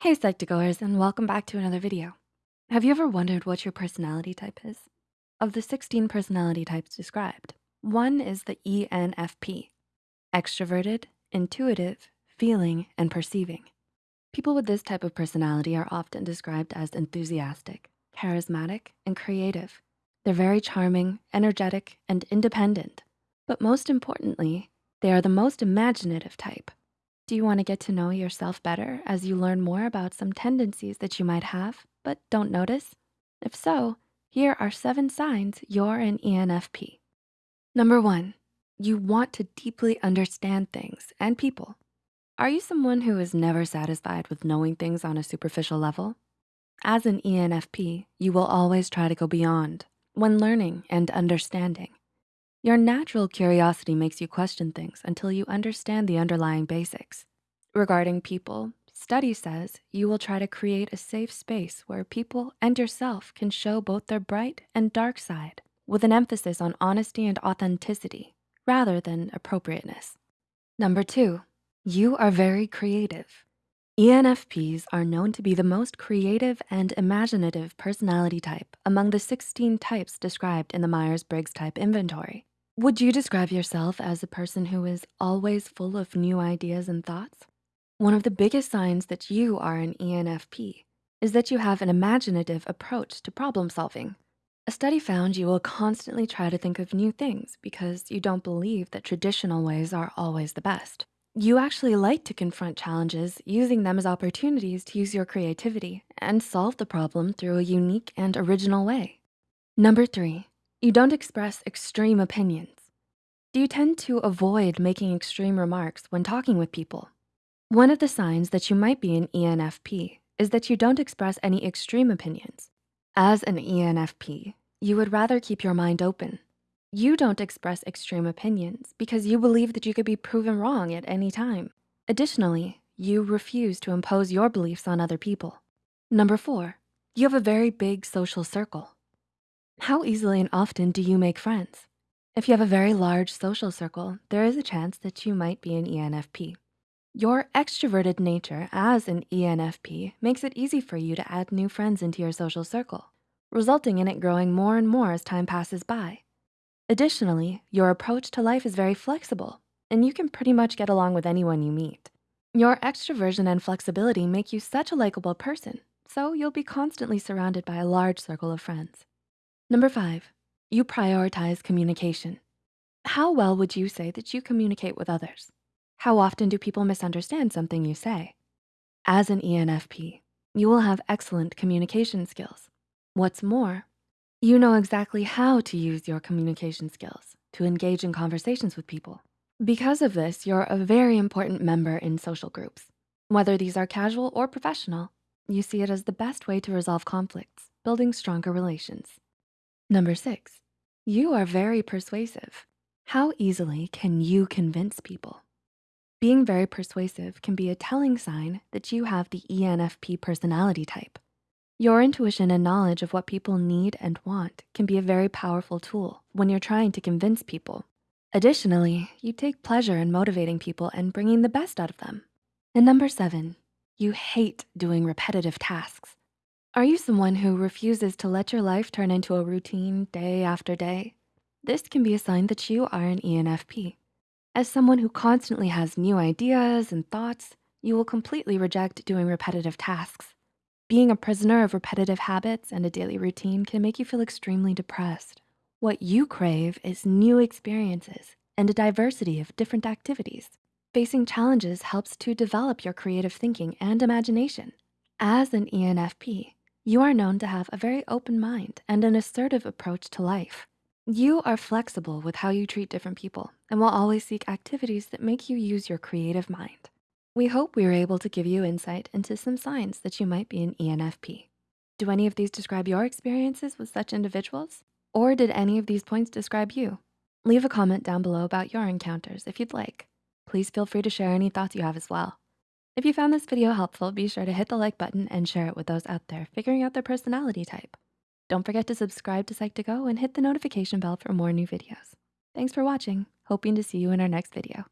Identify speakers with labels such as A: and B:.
A: Hey Psych2Goers and welcome back to another video. Have you ever wondered what your personality type is? Of the 16 personality types described, one is the ENFP, extroverted, intuitive, feeling, and perceiving. People with this type of personality are often described as enthusiastic, charismatic, and creative. They're very charming, energetic, and independent. But most importantly, they are the most imaginative type. Do you wanna get to know yourself better as you learn more about some tendencies that you might have but don't notice? If so, here are seven signs you're an ENFP. Number one, you want to deeply understand things and people. Are you someone who is never satisfied with knowing things on a superficial level? As an ENFP, you will always try to go beyond when learning and understanding. Your natural curiosity makes you question things until you understand the underlying basics. Regarding people, study says you will try to create a safe space where people and yourself can show both their bright and dark side with an emphasis on honesty and authenticity rather than appropriateness. Number two, you are very creative. ENFPs are known to be the most creative and imaginative personality type among the 16 types described in the Myers-Briggs type inventory. Would you describe yourself as a person who is always full of new ideas and thoughts? One of the biggest signs that you are an ENFP is that you have an imaginative approach to problem solving. A study found you will constantly try to think of new things because you don't believe that traditional ways are always the best. You actually like to confront challenges using them as opportunities to use your creativity and solve the problem through a unique and original way. Number three, you don't express extreme opinions. Do you tend to avoid making extreme remarks when talking with people? One of the signs that you might be an ENFP is that you don't express any extreme opinions. As an ENFP, you would rather keep your mind open you don't express extreme opinions because you believe that you could be proven wrong at any time. Additionally, you refuse to impose your beliefs on other people. Number four, you have a very big social circle. How easily and often do you make friends? If you have a very large social circle, there is a chance that you might be an ENFP. Your extroverted nature as an ENFP makes it easy for you to add new friends into your social circle, resulting in it growing more and more as time passes by. Additionally, your approach to life is very flexible and you can pretty much get along with anyone you meet. Your extroversion and flexibility make you such a likable person, so you'll be constantly surrounded by a large circle of friends. Number five, you prioritize communication. How well would you say that you communicate with others? How often do people misunderstand something you say? As an ENFP, you will have excellent communication skills. What's more, you know exactly how to use your communication skills to engage in conversations with people. Because of this, you're a very important member in social groups. Whether these are casual or professional, you see it as the best way to resolve conflicts, building stronger relations. Number six, you are very persuasive. How easily can you convince people? Being very persuasive can be a telling sign that you have the ENFP personality type. Your intuition and knowledge of what people need and want can be a very powerful tool when you're trying to convince people. Additionally, you take pleasure in motivating people and bringing the best out of them. And number seven, you hate doing repetitive tasks. Are you someone who refuses to let your life turn into a routine day after day? This can be a sign that you are an ENFP. As someone who constantly has new ideas and thoughts, you will completely reject doing repetitive tasks. Being a prisoner of repetitive habits and a daily routine can make you feel extremely depressed. What you crave is new experiences and a diversity of different activities. Facing challenges helps to develop your creative thinking and imagination. As an ENFP, you are known to have a very open mind and an assertive approach to life. You are flexible with how you treat different people and will always seek activities that make you use your creative mind. We hope we were able to give you insight into some signs that you might be an ENFP. Do any of these describe your experiences with such individuals? Or did any of these points describe you? Leave a comment down below about your encounters if you'd like. Please feel free to share any thoughts you have as well. If you found this video helpful, be sure to hit the like button and share it with those out there figuring out their personality type. Don't forget to subscribe to Psych2Go and hit the notification bell for more new videos. Thanks for watching, hoping to see you in our next video.